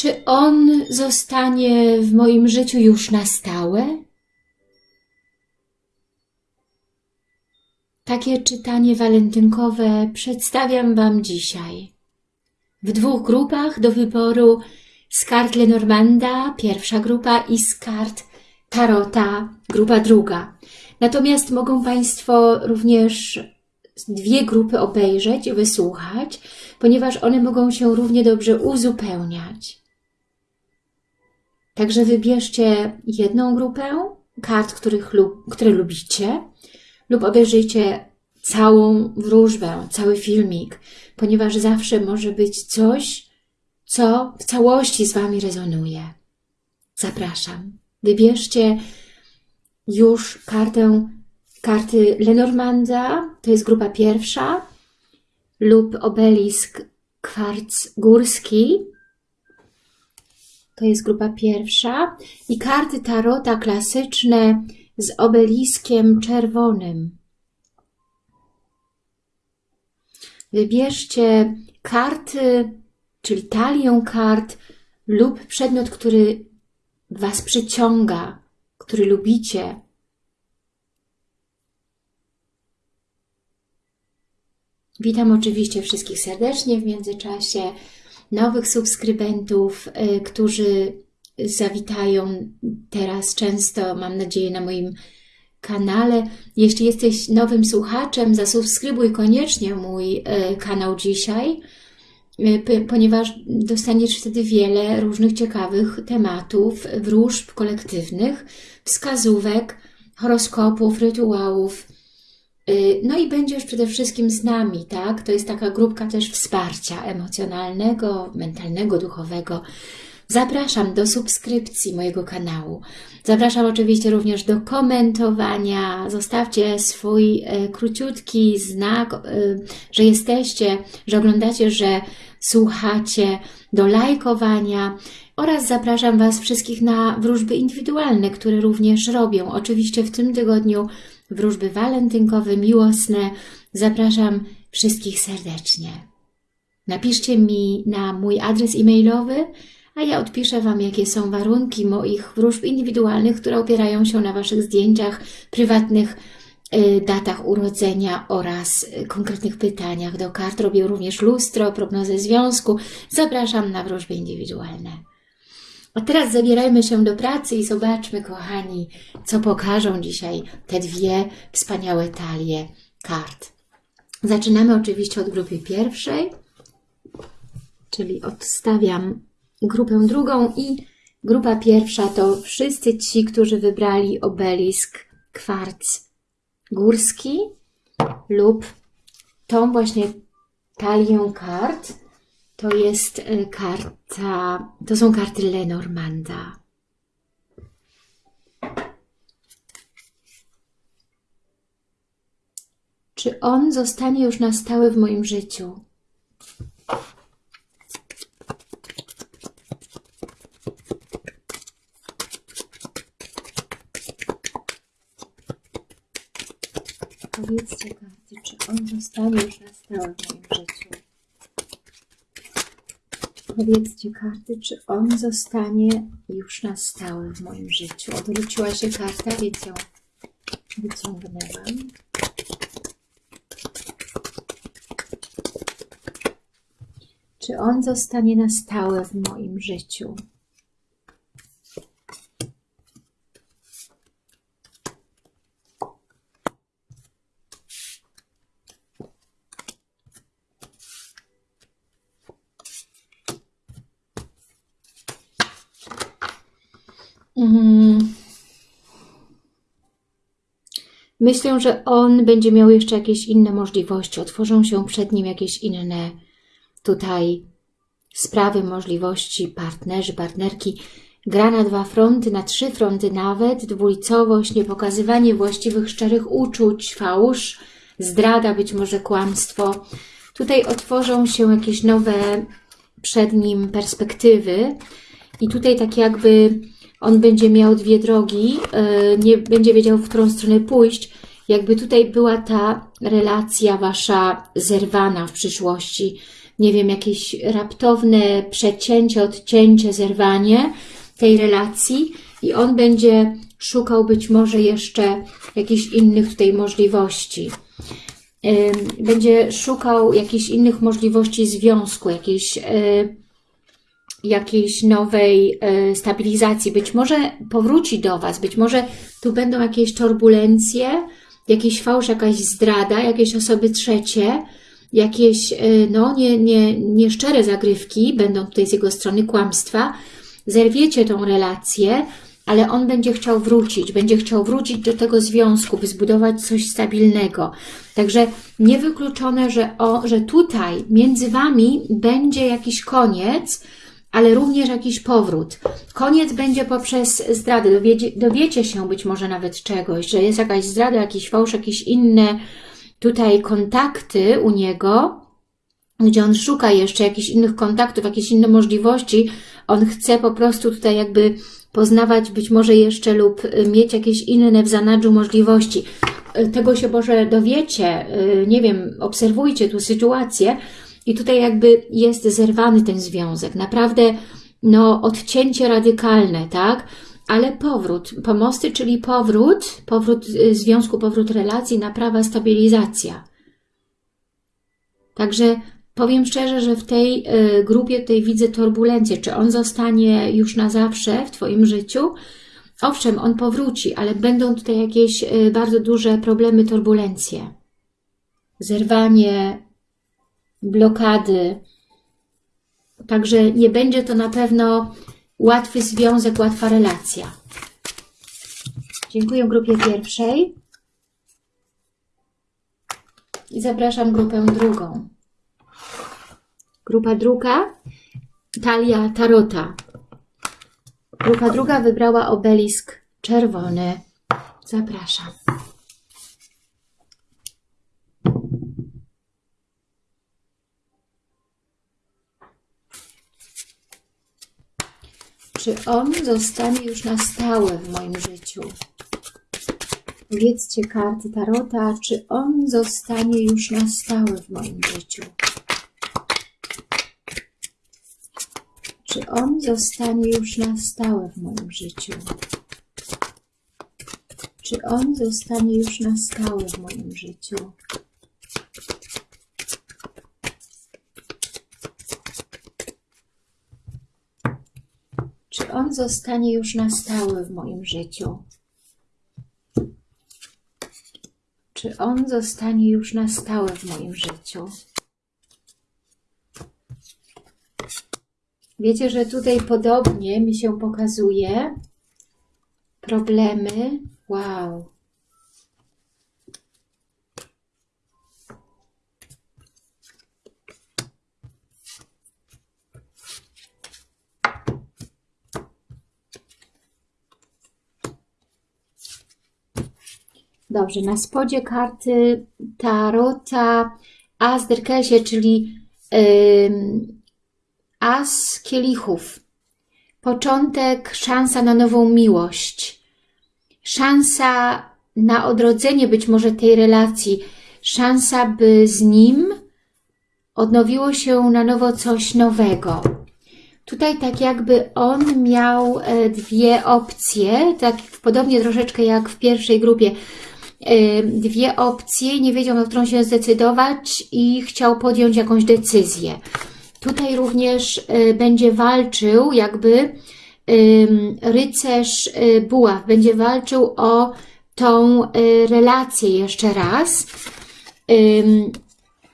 Czy on zostanie w moim życiu już na stałe? Takie czytanie walentynkowe przedstawiam Wam dzisiaj. W dwóch grupach do wyboru z kart Lenormanda, pierwsza grupa i z kart Tarota, grupa druga. Natomiast mogą Państwo również dwie grupy obejrzeć, wysłuchać, ponieważ one mogą się równie dobrze uzupełniać. Także wybierzcie jedną grupę kart, których lub, które lubicie lub obejrzyjcie całą wróżbę, cały filmik, ponieważ zawsze może być coś, co w całości z Wami rezonuje. Zapraszam. Wybierzcie już kartę, karty Lenormanda, to jest grupa pierwsza, lub obelisk kwarc górski, to jest grupa pierwsza, i karty tarota klasyczne z obeliskiem czerwonym. Wybierzcie karty, czyli talię kart lub przedmiot, który Was przyciąga, który lubicie. Witam oczywiście wszystkich serdecznie w międzyczasie, nowych subskrybentów, y, którzy zawitają teraz często, mam nadzieję, na moim kanale. Jeśli jesteś nowym słuchaczem, zasubskrybuj koniecznie mój y, kanał dzisiaj, y, ponieważ dostaniesz wtedy wiele różnych ciekawych tematów, wróżb kolektywnych, wskazówek, horoskopów, rytuałów, no i będziesz przede wszystkim z nami, tak? To jest taka grupka też wsparcia emocjonalnego, mentalnego, duchowego. Zapraszam do subskrypcji mojego kanału. Zapraszam oczywiście również do komentowania. Zostawcie swój e, króciutki znak, e, że jesteście, że oglądacie, że słuchacie, do lajkowania oraz zapraszam Was wszystkich na wróżby indywidualne, które również robię. Oczywiście w tym tygodniu wróżby walentynkowe, miłosne. Zapraszam wszystkich serdecznie. Napiszcie mi na mój adres e-mailowy, a ja odpiszę Wam, jakie są warunki moich wróżb indywidualnych, które opierają się na Waszych zdjęciach, prywatnych y, datach urodzenia oraz y, konkretnych pytaniach do kart. Robię również lustro, prognozę związku. Zapraszam na wróżby indywidualne. A teraz zabierajmy się do pracy i zobaczmy, kochani, co pokażą dzisiaj te dwie wspaniałe talie kart. Zaczynamy oczywiście od grupy pierwszej, czyli odstawiam grupę drugą i grupa pierwsza to wszyscy ci, którzy wybrali obelisk kwarc górski lub tą właśnie talię kart. To jest e, karta, to są karty Lenormanda. Czy on zostanie już na stałe w moim życiu? Powiedzcie karty, czy on zostanie już na stałe w moim życiu? Powiedzcie karty, czy on zostanie już na stałe w moim życiu. Odwróciła się karta, więc ją wyciągnęłam. Czy on zostanie na stałe w moim życiu? Myślę, że on będzie miał jeszcze jakieś inne możliwości. Otworzą się przed nim jakieś inne tutaj sprawy, możliwości, partnerzy, partnerki. Gra na dwa fronty, na trzy fronty nawet, dwulicowość, niepokazywanie właściwych, szczerych uczuć, fałsz, zdrada, być może kłamstwo. Tutaj otworzą się jakieś nowe przed nim perspektywy i tutaj tak jakby on będzie miał dwie drogi, e, nie będzie wiedział, w którą stronę pójść. jakby tutaj była ta relacja wasza zerwana w przyszłości. Nie wiem, jakieś raptowne przecięcie, odcięcie, zerwanie tej relacji i on będzie szukał być może jeszcze jakichś innych tutaj możliwości. Będzie szukał jakichś innych możliwości związku, jakiejś, e, jakiejś nowej e, stabilizacji. Być może powróci do Was, być może tu będą jakieś turbulencje, jakiś fałsz, jakaś zdrada, jakieś osoby trzecie, jakieś e, no, nie, nie, nieszczere zagrywki, będą tutaj z jego strony kłamstwa, zerwiecie tą relację, ale on będzie chciał wrócić, będzie chciał wrócić do tego związku, by zbudować coś stabilnego. Także niewykluczone, że, o, że tutaj między Wami będzie jakiś koniec, ale również jakiś powrót. Koniec będzie poprzez zdradę. Dowiecie, dowiecie się być może nawet czegoś, że jest jakaś zdrada, jakiś fałsz, jakieś inne tutaj kontakty u niego, gdzie on szuka jeszcze jakichś innych kontaktów, jakieś inne możliwości. On chce po prostu tutaj jakby poznawać być może jeszcze lub y, mieć jakieś inne w zanadrzu możliwości. Y, tego się może dowiecie, y, nie wiem, obserwujcie tu sytuację i tutaj jakby jest zerwany ten związek. Naprawdę no, odcięcie radykalne, tak? Ale powrót, pomosty, czyli powrót, powrót związku, powrót relacji, naprawa, stabilizacja. Także Powiem szczerze, że w tej y, grupie tej widzę turbulencję. Czy on zostanie już na zawsze w Twoim życiu? Owszem, on powróci, ale będą tutaj jakieś y, bardzo duże problemy, turbulencje. Zerwanie, blokady. Także nie będzie to na pewno łatwy związek, łatwa relacja. Dziękuję grupie pierwszej. I zapraszam grupę drugą. Grupa druga, talia tarota. Grupa druga wybrała obelisk czerwony. Zapraszam. Czy on zostanie już na stałe w moim życiu? Powiedzcie karty Tarota, czy on zostanie już na stałe w moim życiu? Czy on zostanie już na stałe w moim życiu? Czy on zostanie już na stałe w moim życiu? Czy zostanie już na stałe w moim życiu? Czy on zostanie już na stałe w moim życiu? Wiecie, że tutaj podobnie mi się pokazuje problemy. Wow. Dobrze, na spodzie karty Tarota Azderkesie, czyli yy, As kielichów. Początek, szansa na nową miłość. Szansa na odrodzenie być może tej relacji. Szansa, by z nim odnowiło się na nowo coś nowego. Tutaj tak jakby on miał e, dwie opcje, tak podobnie troszeczkę jak w pierwszej grupie. E, dwie opcje, nie wiedział na którą się zdecydować i chciał podjąć jakąś decyzję. Tutaj również y, będzie walczył jakby rycerz y, buław, będzie walczył o tą y, relację jeszcze raz.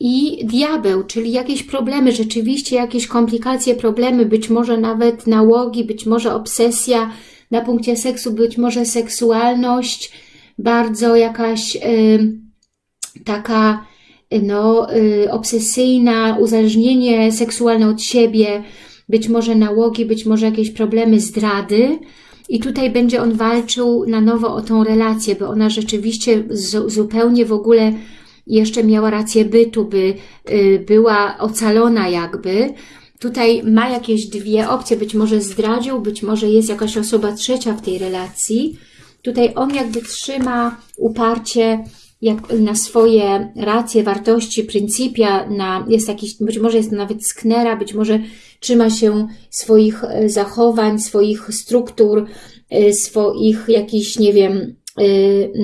I diabeł, czyli jakieś problemy, rzeczywiście jakieś komplikacje, problemy, być może nawet nałogi, być może obsesja na punkcie seksu, być może seksualność, bardzo jakaś taka no, y, obsesyjna, uzależnienie seksualne od siebie, być może nałogi, być może jakieś problemy zdrady. I tutaj będzie on walczył na nowo o tą relację, by ona rzeczywiście zupełnie w ogóle jeszcze miała rację bytu, by y, była ocalona jakby. Tutaj ma jakieś dwie opcje, być może zdradził, być może jest jakaś osoba trzecia w tej relacji. Tutaj on jakby trzyma uparcie jak na swoje racje, wartości, pryncypia, na, jest jakiś, być może jest nawet sknera, być może trzyma się swoich e, zachowań, swoich struktur, e, swoich jakichś, nie wiem, e,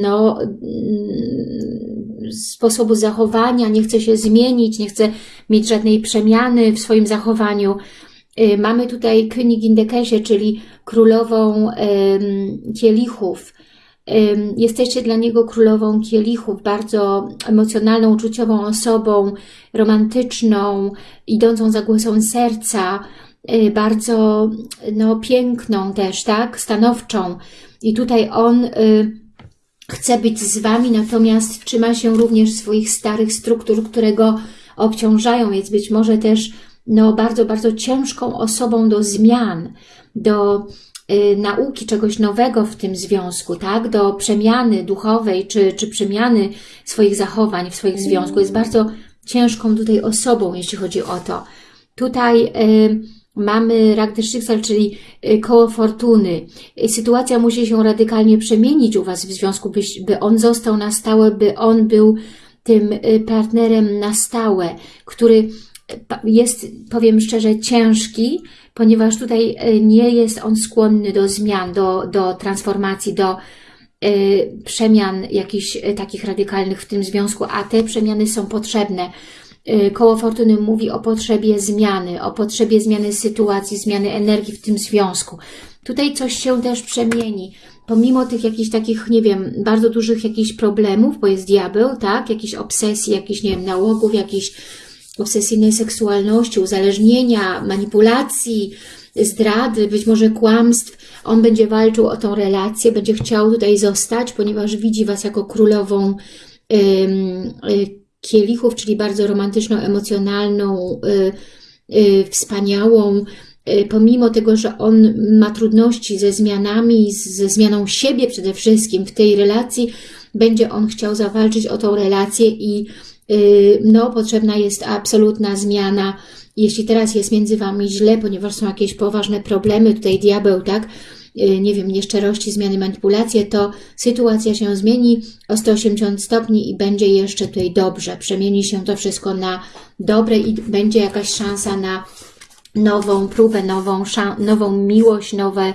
no, mm, sposobu zachowania, nie chce się zmienić, nie chce mieć żadnej przemiany w swoim zachowaniu. Mamy tutaj Königin Dekesie, czyli królową kielichów, Jesteście dla niego królową kielichów, bardzo emocjonalną, uczuciową osobą, romantyczną, idącą za głosem serca, y, bardzo no, piękną też, tak, stanowczą. I tutaj on y, chce być z Wami, natomiast trzyma się również swoich starych struktur, które go obciążają, jest być może też no, bardzo, bardzo ciężką osobą do zmian, do nauki czegoś nowego w tym związku, tak? Do przemiany duchowej, czy, czy przemiany swoich zachowań w swoich związku. Jest bardzo ciężką tutaj osobą, jeśli chodzi o to. Tutaj y, mamy rak czyli y, koło fortuny. Y, sytuacja musi się radykalnie przemienić u Was w związku, by, by on został na stałe, by on był tym y, partnerem na stałe, który jest, powiem szczerze, ciężki, ponieważ tutaj e, nie jest on skłonny do zmian, do, do transformacji, do y, przemian jakichś e, takich radykalnych w tym związku, a te przemiany są potrzebne. Koło Fortuny mówi o potrzebie zmiany, o potrzebie zmiany sytuacji, zmiany energii w tym związku. Tutaj coś się też przemieni. Pomimo tych jakichś takich, nie wiem, bardzo dużych jakichś problemów, bo jest diabeł, tak? Jakichś obsesji, jakichś, nie wiem, nałogów, jakichś obsesyjnej seksualności, uzależnienia, manipulacji, zdrady, być może kłamstw. On będzie walczył o tą relację, będzie chciał tutaj zostać, ponieważ widzi Was jako królową y, kielichów, czyli bardzo romantyczną, emocjonalną, y, y, wspaniałą, pomimo tego, że on ma trudności ze zmianami, ze zmianą siebie przede wszystkim w tej relacji, będzie on chciał zawalczyć o tą relację i no, potrzebna jest absolutna zmiana. Jeśli teraz jest między Wami źle, ponieważ są jakieś poważne problemy, tutaj diabeł, tak, y, nie wiem, nieszczerości, zmiany, manipulacje, to sytuacja się zmieni o 180 stopni i będzie jeszcze tutaj dobrze. Przemieni się to wszystko na dobre i będzie jakaś szansa na nową próbę, nową, nową miłość, nowe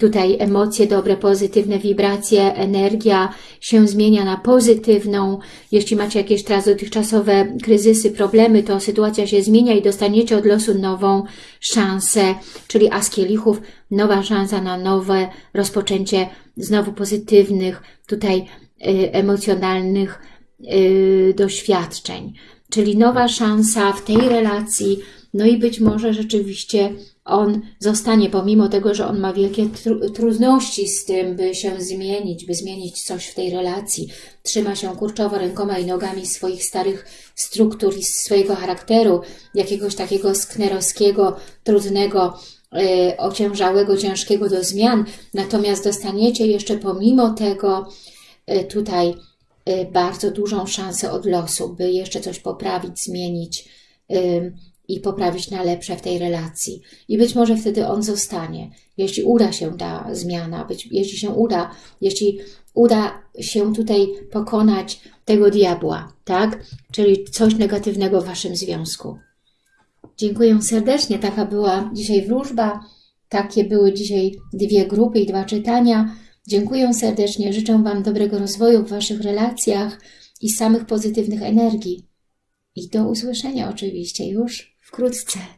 Tutaj emocje dobre, pozytywne wibracje, energia się zmienia na pozytywną. Jeśli macie jakieś teraz dotychczasowe kryzysy, problemy, to sytuacja się zmienia i dostaniecie od losu nową szansę, czyli as kielichów, nowa szansa na nowe rozpoczęcie znowu pozytywnych, tutaj y, emocjonalnych y, doświadczeń. Czyli nowa szansa w tej relacji, no i być może rzeczywiście on zostanie, pomimo tego, że on ma wielkie tr trudności z tym, by się zmienić, by zmienić coś w tej relacji. Trzyma się kurczowo rękoma i nogami swoich starych struktur i swojego charakteru, jakiegoś takiego sknerowskiego, trudnego, yy, ociężałego, ciężkiego do zmian. Natomiast dostaniecie jeszcze pomimo tego yy, tutaj yy, bardzo dużą szansę od losu, by jeszcze coś poprawić, zmienić, i poprawić na lepsze w tej relacji. I być może wtedy on zostanie, jeśli uda się ta zmiana, być, jeśli się uda, jeśli uda się tutaj pokonać tego diabła, tak? Czyli coś negatywnego w Waszym związku. Dziękuję serdecznie. Taka była dzisiaj wróżba. Takie były dzisiaj dwie grupy i dwa czytania. Dziękuję serdecznie. Życzę Wam dobrego rozwoju w Waszych relacjach i samych pozytywnych energii. I do usłyszenia oczywiście już 그러지. 진짜